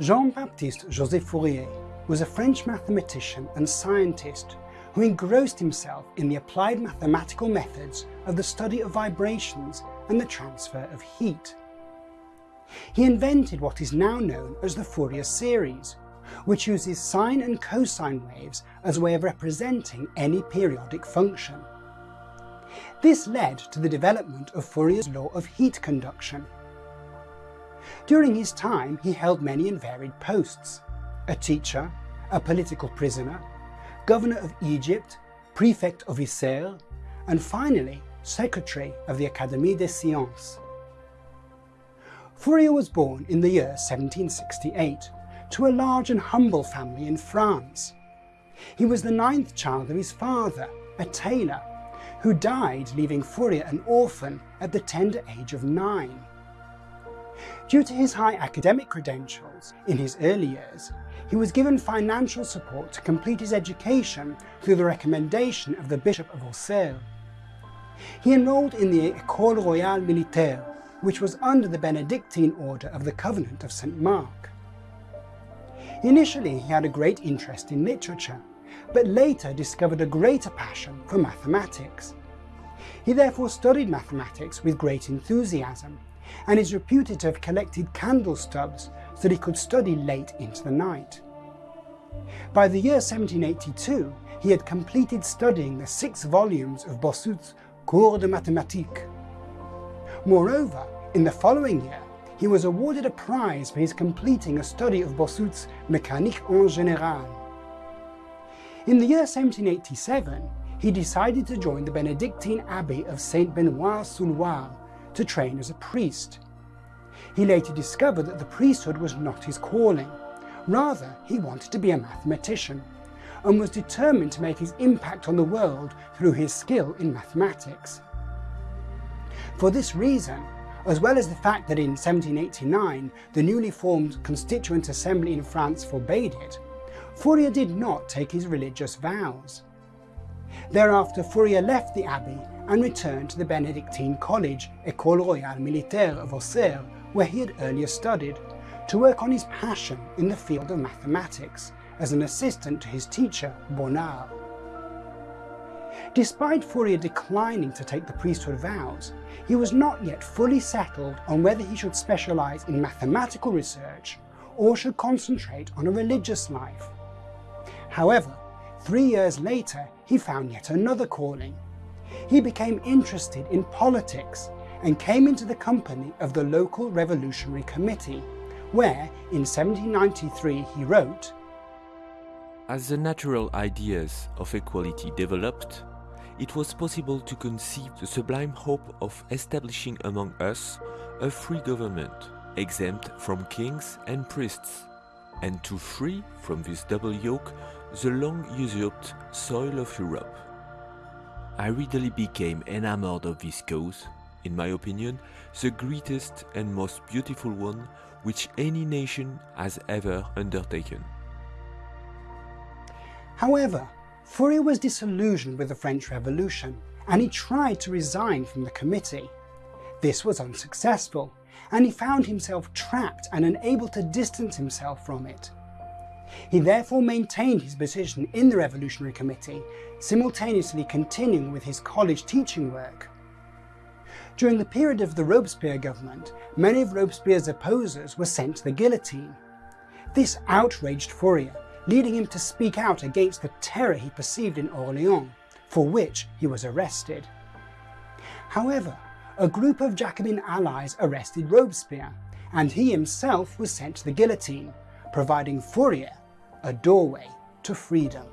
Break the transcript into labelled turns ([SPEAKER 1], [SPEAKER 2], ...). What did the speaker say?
[SPEAKER 1] Jean-Baptiste Joseph Fourier was a French mathematician and scientist who engrossed himself in the applied mathematical methods of the study of vibrations and the transfer of heat. He invented what is now known as the Fourier series, which uses sine and cosine waves as a way of representing any periodic function. This led to the development of Fourier's law of heat conduction. During his time, he held many and varied posts, a teacher, a political prisoner, governor of Egypt, prefect of Isère, and finally, secretary of the Académie des Sciences. Fourier was born in the year 1768 to a large and humble family in France. He was the ninth child of his father, a tailor, who died leaving Fourier an orphan at the tender age of nine. Due to his high academic credentials in his early years, he was given financial support to complete his education through the recommendation of the Bishop of Auxerre. He enrolled in the École Royale Militaire, which was under the Benedictine Order of the Convent of St. Mark. Initially, he had a great interest in literature, but later discovered a greater passion for mathematics. He therefore studied mathematics with great enthusiasm, and is reputed to have collected candle stubs so that he could study late into the night. By the year 1782, he had completed studying the six volumes of Bézout's Cours de Mathématiques. Moreover, in the following year, he was awarded a prize for his completing a study of Bossut's Mécanique en général. In the year 1787, he decided to join the Benedictine Abbey of Saint Benoit-sous-Loire to train as a priest. He later discovered that the priesthood was not his calling. Rather, he wanted to be a mathematician and was determined to make his impact on the world through his skill in mathematics. For this reason, as well as the fact that in 1789 the newly formed Constituent Assembly in France forbade it, Fourier did not take his religious vows. Thereafter Fourier left the abbey and returned to the Benedictine College, École Royale Militaire of Auxerre, where he had earlier studied, to work on his passion in the field of mathematics as an assistant to his teacher, Bonnard. Despite Fourier declining to take the priesthood vows, he was not yet fully settled on whether he should specialise in mathematical research or should concentrate on a religious life. However, three years later, he found yet another calling. He became interested in politics and came into the company of the local Revolutionary Committee, where in 1793 he wrote,
[SPEAKER 2] As the natural ideas of equality developed, it was possible to conceive the sublime hope of establishing among us a free government, exempt from kings and priests, and to free from this double yoke the long usurped soil of Europe. I readily became enamored of this cause, in my opinion, the greatest and most beautiful one which any nation has ever undertaken.
[SPEAKER 1] However, Fourier was disillusioned with the French Revolution and he tried to resign from the committee. This was unsuccessful and he found himself trapped and unable to distance himself from it. He therefore maintained his position in the Revolutionary Committee, simultaneously continuing with his college teaching work. During the period of the Robespierre government, many of Robespierre's opposers were sent to the guillotine. This outraged Fourier, leading him to speak out against the terror he perceived in Orléans, for which he was arrested. However, a group of Jacobin allies arrested Robespierre, and he himself was sent to the guillotine, providing Fourier a doorway to freedom.